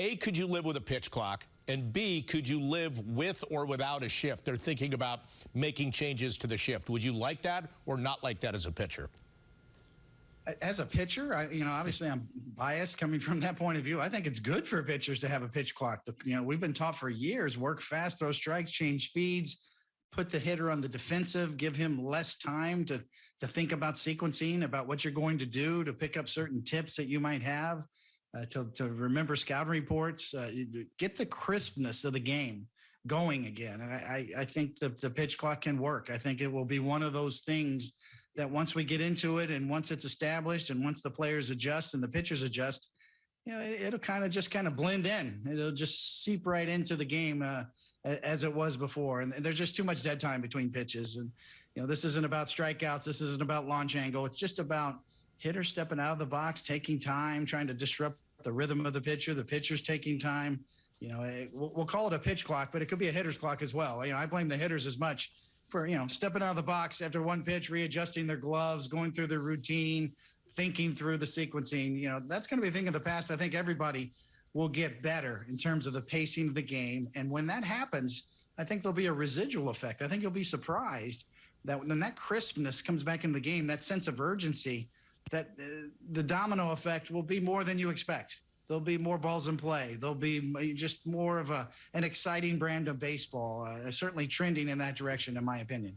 A, could you live with a pitch clock? And B, could you live with or without a shift? They're thinking about making changes to the shift. Would you like that or not like that as a pitcher? As a pitcher, I, you know, obviously I'm biased coming from that point of view. I think it's good for pitchers to have a pitch clock. You know, we've been taught for years: work fast, throw strikes, change speeds, put the hitter on the defensive, give him less time to to think about sequencing, about what you're going to do, to pick up certain tips that you might have uh, to, to remember scouting reports, uh, get the crispness of the game going again. And I, I think the, the pitch clock can work. I think it will be one of those things that once we get into it and once it's established and once the players adjust and the pitchers adjust, you know, it, will kind of just kind of blend in. It'll just seep right into the game uh, as it was before. And there's just too much dead time between pitches. And, you know, this isn't about strikeouts. This isn't about launch angle. It's just about hitter stepping out of the box, taking time, trying to disrupt the rhythm of the pitcher. The pitcher's taking time. You know, it, we'll, we'll, call it a pitch clock, but it could be a hitter's clock as well. You know, I blame the hitters as much for you know stepping out of the box after one pitch, readjusting their gloves, going through their routine, thinking through the sequencing. You know, that's going to be a thing of the past. I think everybody will get better in terms of the pacing of the game, and when that happens, I think there'll be a residual effect. I think you'll be surprised that when that crispness comes back in the game, that sense of urgency that uh, the domino effect will be more than you expect. There'll be more balls in play. There'll be just more of a an exciting brand of baseball. Uh, certainly trending in that direction, in my opinion.